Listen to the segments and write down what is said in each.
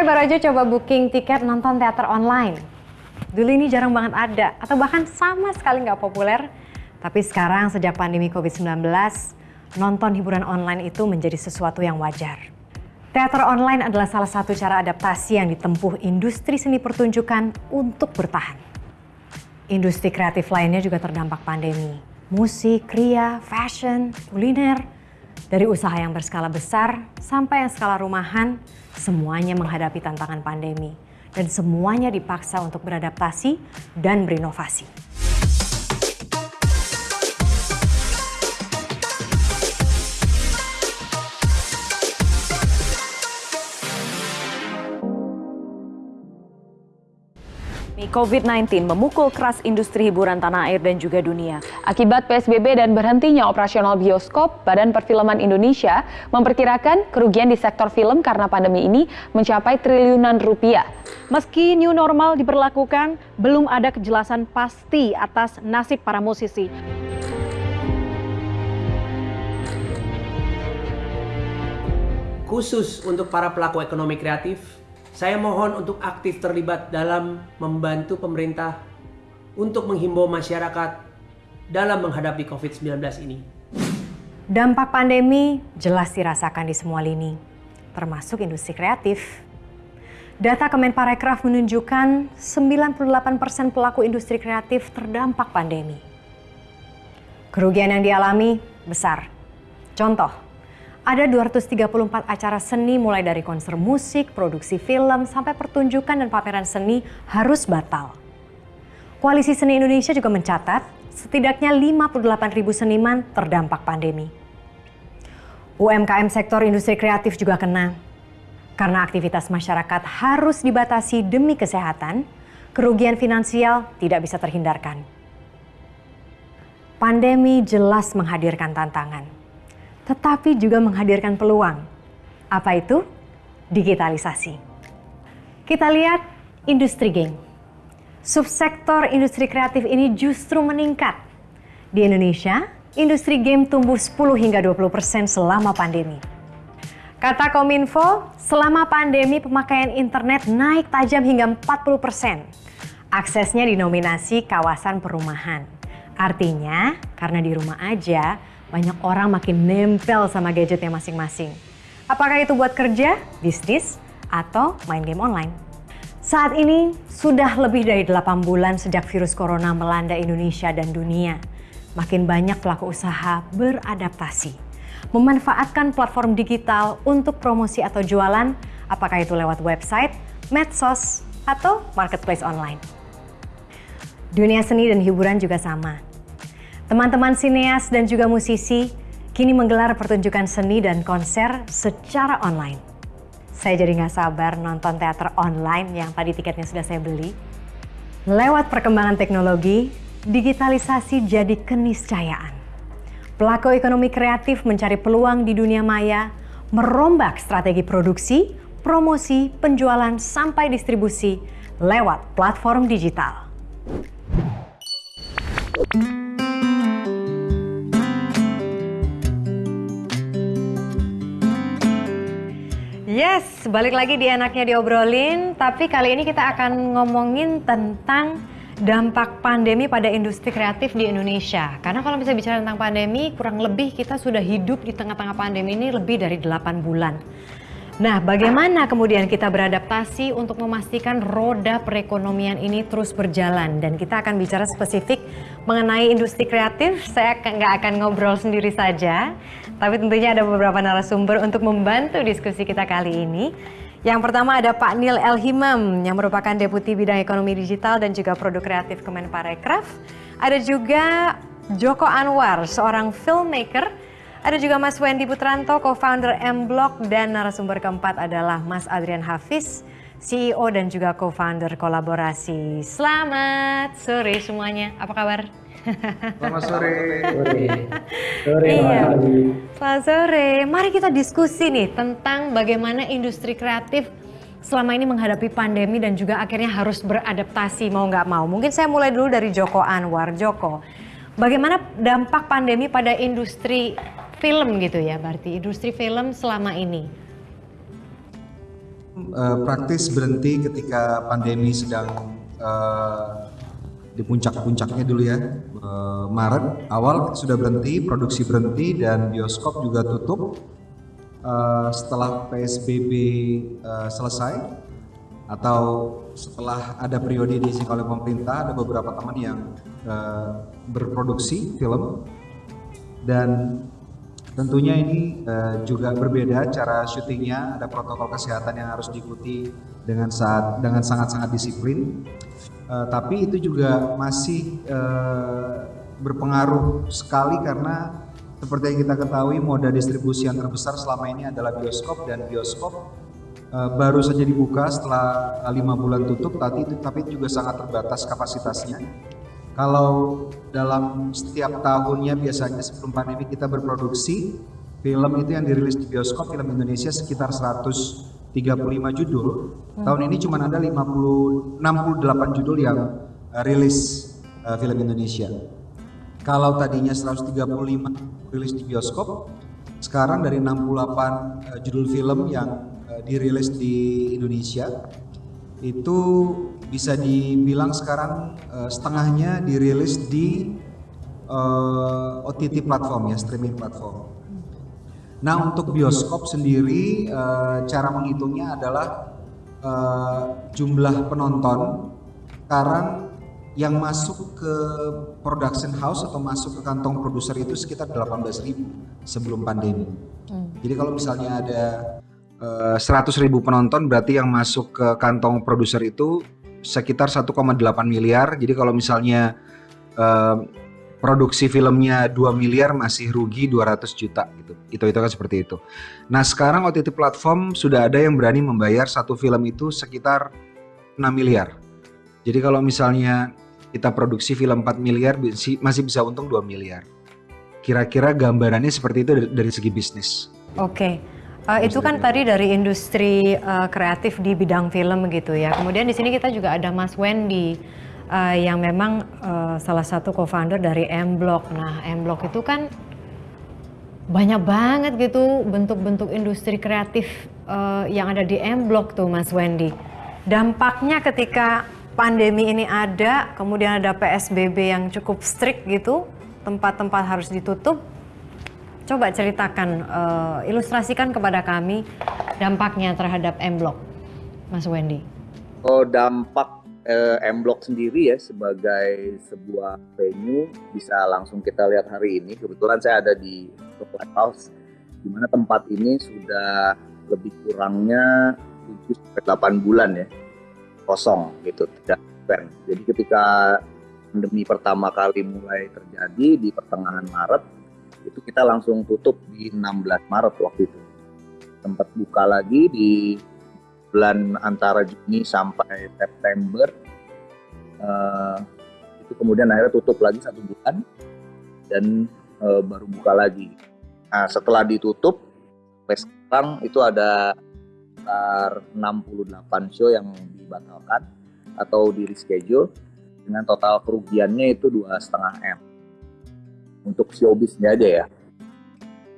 saya baru aja coba booking tiket nonton teater online. Dulu ini jarang banget ada, atau bahkan sama sekali nggak populer. Tapi sekarang sejak pandemi COVID-19, nonton hiburan online itu menjadi sesuatu yang wajar. Teater online adalah salah satu cara adaptasi yang ditempuh industri seni pertunjukan untuk bertahan. Industri kreatif lainnya juga terdampak pandemi. Musik, kria, fashion, kuliner, dari usaha yang berskala besar sampai yang skala rumahan, semuanya menghadapi tantangan pandemi dan semuanya dipaksa untuk beradaptasi dan berinovasi. COVID-19 memukul keras industri hiburan tanah air dan juga dunia. Akibat PSBB dan berhentinya operasional bioskop, Badan Perfilman Indonesia memperkirakan kerugian di sektor film karena pandemi ini mencapai triliunan rupiah. Meski new normal diberlakukan, belum ada kejelasan pasti atas nasib para musisi. Khusus untuk para pelaku ekonomi kreatif, saya mohon untuk aktif terlibat dalam membantu pemerintah untuk menghimbau masyarakat dalam menghadapi COVID-19 ini. Dampak pandemi jelas dirasakan di semua lini, termasuk industri kreatif. Data Kemenparekraf menunjukkan 98% pelaku industri kreatif terdampak pandemi. Kerugian yang dialami besar. Contoh, ada 234 acara seni mulai dari konser musik, produksi film, sampai pertunjukan dan pameran seni harus batal. Koalisi Seni Indonesia juga mencatat setidaknya 58 ribu seniman terdampak pandemi. UMKM sektor industri kreatif juga kena. Karena aktivitas masyarakat harus dibatasi demi kesehatan, kerugian finansial tidak bisa terhindarkan. Pandemi jelas menghadirkan tantangan tetapi juga menghadirkan peluang. Apa itu? Digitalisasi. Kita lihat industri game. Subsektor industri kreatif ini justru meningkat. Di Indonesia, industri game tumbuh 10 hingga 20 persen selama pandemi. Kata Kominfo, selama pandemi pemakaian internet naik tajam hingga 40 persen. Aksesnya dinominasi kawasan perumahan. Artinya, karena di rumah aja, banyak orang makin nempel sama gadgetnya masing-masing. Apakah itu buat kerja, bisnis, atau main game online? Saat ini sudah lebih dari 8 bulan sejak virus corona melanda Indonesia dan dunia. Makin banyak pelaku usaha beradaptasi. Memanfaatkan platform digital untuk promosi atau jualan, apakah itu lewat website, medsos, atau marketplace online. Dunia seni dan hiburan juga sama Teman-teman sineas dan juga musisi kini menggelar pertunjukan seni dan konser secara online. Saya jadi nggak sabar nonton teater online yang tadi tiketnya sudah saya beli. Lewat perkembangan teknologi, digitalisasi jadi keniscayaan. Pelaku ekonomi kreatif mencari peluang di dunia maya, merombak strategi produksi, promosi, penjualan, sampai distribusi lewat platform digital. Yes, balik lagi di enaknya diobrolin, tapi kali ini kita akan ngomongin tentang dampak pandemi pada industri kreatif di Indonesia. Karena kalau bisa bicara tentang pandemi, kurang lebih kita sudah hidup di tengah-tengah pandemi ini lebih dari 8 bulan. Nah, bagaimana kemudian kita beradaptasi untuk memastikan roda perekonomian ini terus berjalan? Dan kita akan bicara spesifik mengenai industri kreatif. Saya nggak akan ngobrol sendiri saja, tapi tentunya ada beberapa narasumber untuk membantu diskusi kita kali ini. Yang pertama ada Pak Nil Elhimam yang merupakan Deputi Bidang Ekonomi Digital dan juga Produk Kreatif Kemenparekraf. Ada juga Joko Anwar, seorang filmmaker. Ada juga Mas Wendy Putranto, co-founder M-Block. Dan narasumber keempat adalah Mas Adrian Hafiz, CEO dan juga co-founder kolaborasi. Selamat sore semuanya, apa kabar? Selamat sore. Sore. Sore. Iya. Selamat sore. Mari kita diskusi nih tentang bagaimana industri kreatif selama ini menghadapi pandemi dan juga akhirnya harus beradaptasi mau nggak mau. Mungkin saya mulai dulu dari Joko Anwar. Joko, bagaimana dampak pandemi pada industri film gitu ya berarti industri film selama ini? uh, praktis berhenti ketika pandemi sedang uh, di puncak-puncaknya dulu ya. Uh, Maret awal sudah berhenti produksi berhenti dan bioskop juga tutup. Uh, setelah PSBB uh, selesai atau setelah ada periode diisi oleh pemerintah ada beberapa teman yang berproduksi film. Dan Tentunya ini juga berbeda cara syutingnya, ada protokol kesehatan yang harus diikuti dengan saat dengan sangat-sangat disiplin. Uh, tapi itu juga masih uh, berpengaruh sekali karena seperti yang kita ketahui moda distribusi yang terbesar selama ini adalah bioskop dan bioskop uh, baru saja dibuka setelah lima bulan tutup, tapi itu tapi juga sangat terbatas kapasitasnya. Kalau dalam setiap tahunnya biasanya sebelum pandemi kita berproduksi film itu yang dirilis di bioskop film Indonesia sekitar 135 judul. Hmm. Tahun ini cuma ada 50 68 judul yang uh, rilis uh, film Indonesia. Kalau tadinya 135 rilis di bioskop, sekarang dari 68 uh, judul film yang uh, dirilis di Indonesia itu bisa dibilang sekarang uh, setengahnya dirilis di uh, eh, OTT platform ya streaming platform. Nah untuk bioskop sendiri uh, cara menghitungnya adalah uh, jumlah penonton sekarang yang masuk ke production house atau masuk ke kantong produser itu sekitar 18.000 sebelum pandemi. Hmm. Jadi kalau misalnya ada uh, 100.000 penonton berarti yang masuk ke kantong produser itu sekitar 1,8 miliar. Jadi kalau misalnya uh, produksi filmnya 2 miliar masih rugi 200 juta gitu. Itu itu kan seperti itu. Nah, sekarang OTT platform sudah ada yang berani membayar satu film itu sekitar 6 miliar. Jadi kalau misalnya kita produksi film 4 miliar masih bisa untung 2 miliar. Kira-kira gambarannya seperti itu dari, dari segi bisnis. Oke. Okay. Uh, itu kan tadi dari industri uh, kreatif di bidang film gitu ya. Kemudian di sini kita juga ada Mas Wendy uh, yang memang uh, salah satu co-founder dari M Block. Nah, M Block itu kan banyak banget gitu bentuk-bentuk industri kreatif uh, yang ada di M Block tuh Mas Wendy. Dampaknya ketika pandemi ini ada, kemudian ada PSBB yang cukup strict gitu, tempat-tempat harus ditutup, Coba ceritakan, uh, ilustrasikan kepada kami dampaknya terhadap M-Block, Mas Wendy. Oh, dampak eh, M-Block sendiri ya sebagai sebuah venue bisa langsung kita lihat hari ini. Kebetulan saya ada di House, di mana tempat ini sudah lebih kurangnya 7-8 bulan ya kosong gitu tidak Jadi ketika pandemi pertama kali mulai terjadi di pertengahan Maret itu kita langsung tutup di 16 Maret waktu itu sempat buka lagi di bulan antara Juni sampai September uh, itu kemudian akhirnya tutup lagi satu bulan dan uh, baru buka lagi nah setelah ditutup sekarang itu ada sekitar 68 show yang dibatalkan atau di reschedule dengan total kerugiannya itu dua setengah m untuk showbiznya aja ya.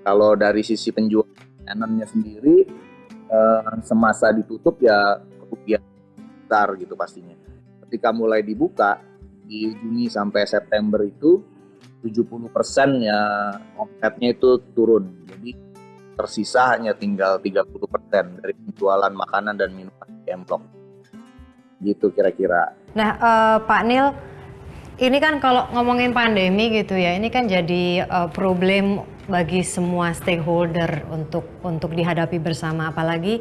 Kalau dari sisi penjualannya sendiri eh, semasa ditutup ya kerugian besar gitu pastinya. Ketika mulai dibuka di Juni sampai September itu 70% ya omsetnya itu turun. Jadi tersisa hanya tinggal 30% dari penjualan makanan dan minuman di. Gitu kira-kira. Nah, uh, Pak Nil, ini kan kalau ngomongin pandemi gitu ya, ini kan jadi uh, problem bagi semua stakeholder untuk untuk dihadapi bersama, apalagi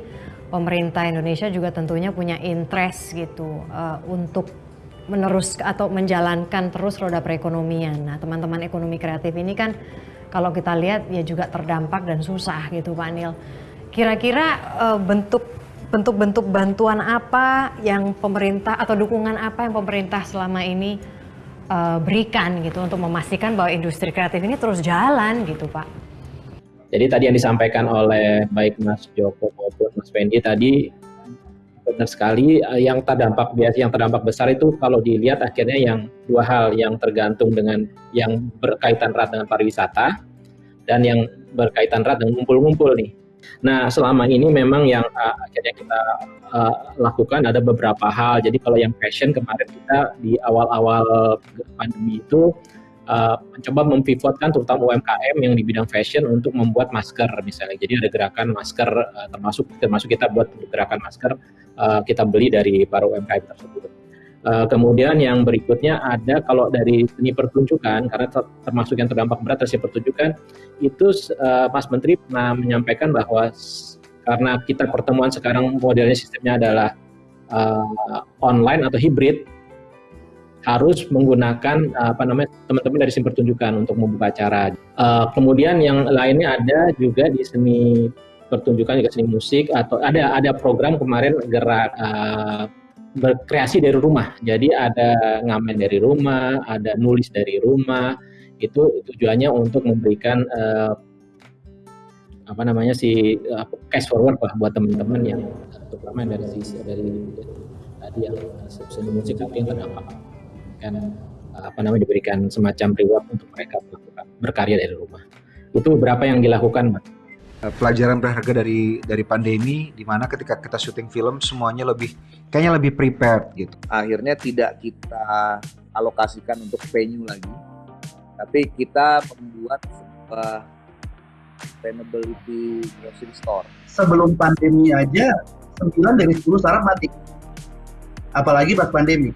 pemerintah Indonesia juga tentunya punya interest gitu uh, untuk menerus atau menjalankan terus roda perekonomian. Nah, teman-teman ekonomi kreatif ini kan kalau kita lihat ya juga terdampak dan susah gitu, Pak Nil. Kira-kira uh, bentuk bentuk-bentuk bantuan apa yang pemerintah atau dukungan apa yang pemerintah selama ini uh, berikan gitu untuk memastikan bahwa industri kreatif ini terus jalan gitu Pak? Jadi tadi yang disampaikan oleh baik Mas Joko maupun Mas Fendi tadi benar sekali eh, yang terdampak biasa yang terdampak besar itu kalau dilihat akhirnya yang dua hal yang tergantung dengan yang berkaitan erat dengan pariwisata dan yang berkaitan erat dengan ngumpul-ngumpul nih Nah, selama ini memang yang uh, akhirnya kita uh, lakukan ada beberapa hal. Jadi kalau yang fashion kemarin kita di awal-awal pandemi itu uh, mencoba mempivotkan terutama UMKM yang di bidang fashion untuk membuat masker misalnya. Jadi ada gerakan masker uh, termasuk termasuk kita buat gerakan masker uh, kita beli dari para UMKM tersebut. Uh, kemudian yang berikutnya ada kalau dari seni pertunjukan karena ter termasuk yang terdampak berat dari pertunjukan itu uh, Mas Menteri pernah menyampaikan bahwa karena kita pertemuan sekarang modelnya sistemnya adalah uh, online atau hibrid harus menggunakan apa namanya teman-teman dari seni pertunjukan untuk membuka acara. Uh, kemudian yang lainnya ada juga di seni pertunjukan juga seni musik atau ada ada program kemarin gerak uh, berkreasi dari rumah. Jadi ada ngamen dari rumah, ada nulis dari rumah. Itu tujuannya untuk memberikan uh, apa namanya si uh, cash forward lah buat teman-teman yang terutama dari sisi dari, tadi yang seni musik tapi yang terdampak kan apa namanya diberikan semacam reward untuk mereka melakukan berkarya dari rumah. Itu beberapa yang dilakukan, Mbak. Eh, pelajaran berharga dari dari pandemi di mana ketika kita syuting film semuanya lebih kayaknya lebih prepared gitu. Akhirnya tidak kita alokasikan untuk venue lagi, tapi kita membuat sebuah sustainability grocery store. Sebelum pandemi aja 9 dari 10 startup mati. Apalagi pas pandemi.